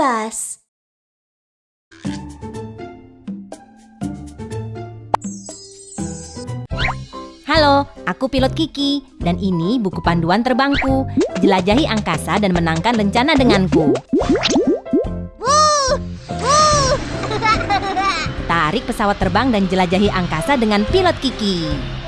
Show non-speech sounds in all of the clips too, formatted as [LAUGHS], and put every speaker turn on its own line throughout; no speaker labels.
kipas.
Halo, aku pilot Kiki dan ini buku panduan terbangku. Jelajahi angkasa dan menangkan rencana denganku. [LAUGHS] Tarik pesawat terbang dan jelajahi angkasa dengan pilot Kiki.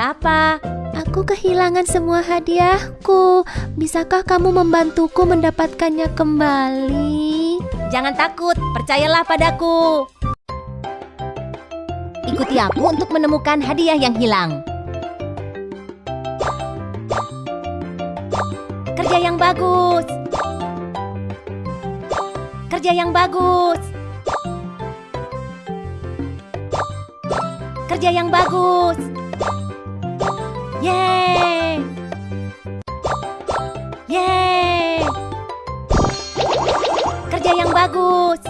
Apa?
Aku kehilangan semua hadiahku. Bisakah kamu membantuku mendapatkannya kembali?
Jangan takut, percayalah padaku. Ikuti aku untuk menemukan hadiah yang hilang. Kerja yang bagus. Kerja yang bagus. Kerja yang bagus. Yeay! Yeay! Kerja yang bagus.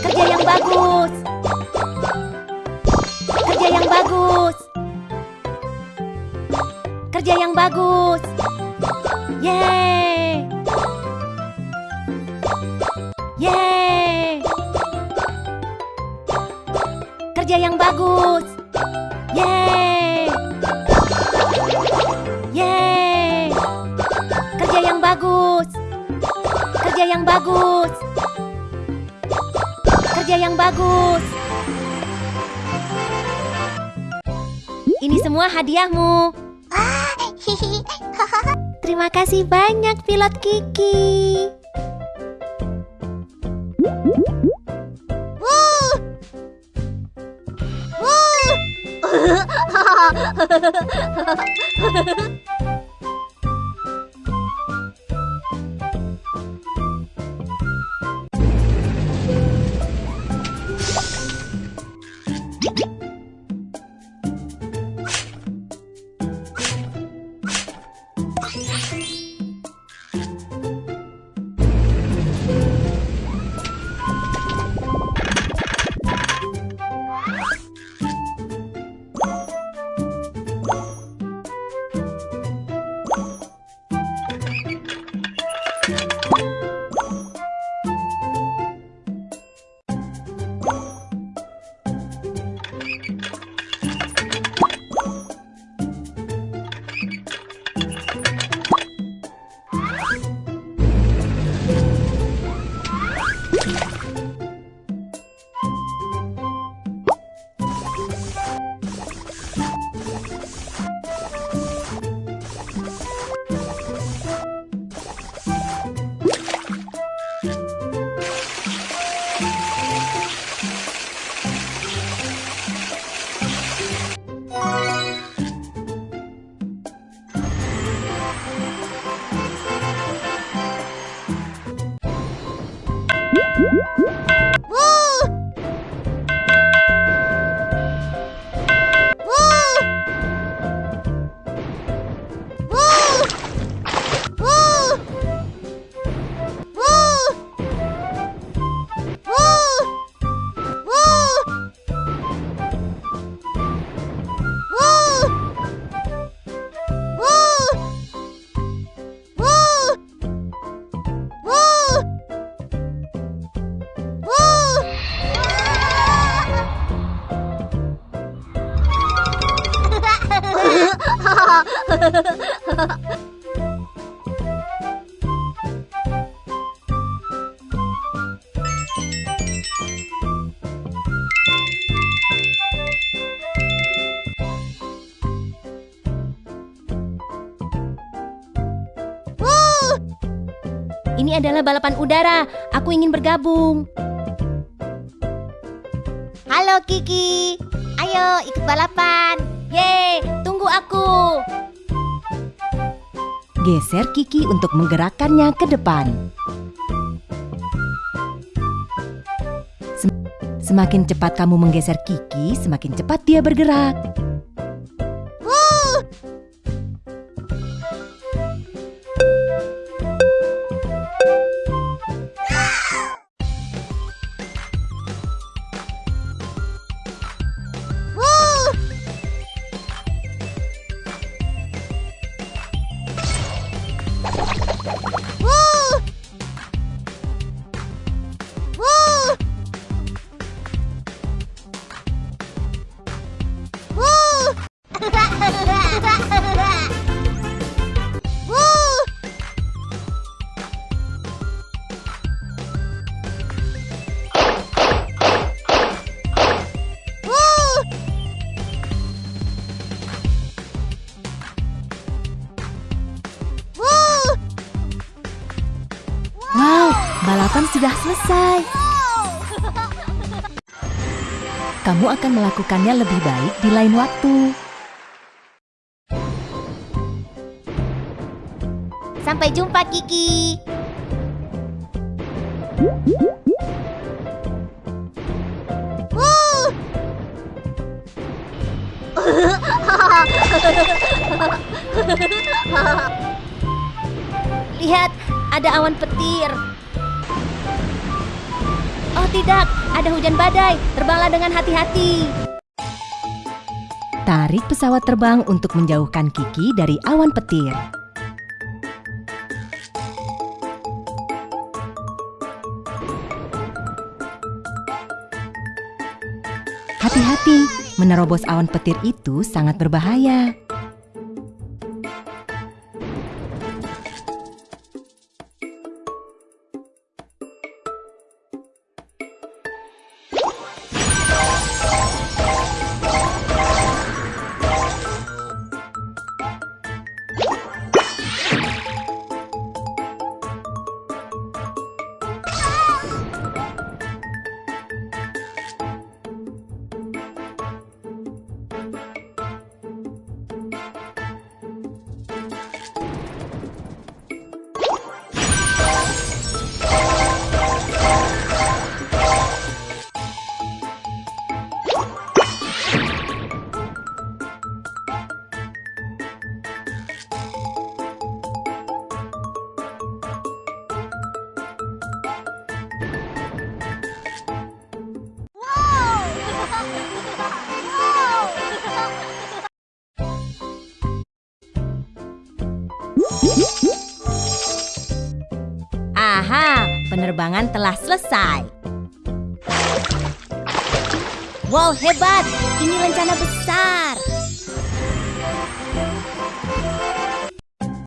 Kerja yang bagus. Kerja yang bagus. Kerja yang bagus. Yeay! Yeay! Kerja yang bagus. Yeay! Yeay! Kerja yang bagus. Kerja yang bagus. Kerja yang bagus. Ini semua hadiahmu. [LAUGHS]
Terima kasih banyak pilot Kiki.
呵呵呵呵 Ini adalah balapan udara. Aku ingin bergabung.
Halo Kiki. Ayo ikut balapan.
Yeay, tunggu aku. Geser Kiki untuk menggerakkannya ke depan. Sem- Semakin cepat kamu menggeser Kiki, semakin cepat dia bergerak. Kamu akan melakukannya lebih baik di lain waktu.
Sampai jumpa Kiki. [LAUGHS]
Lihat, ada awan petir. Tidak, ada hujan badai. Terbanglah dengan hati-hati. Tarik pesawat terbang untuk menjauhkan Kiki dari awan petir. Hati-hati, menerobos awan petir itu sangat berbahaya. Penerbangan telah selesai. Wow, hebat! Ini rencana besar.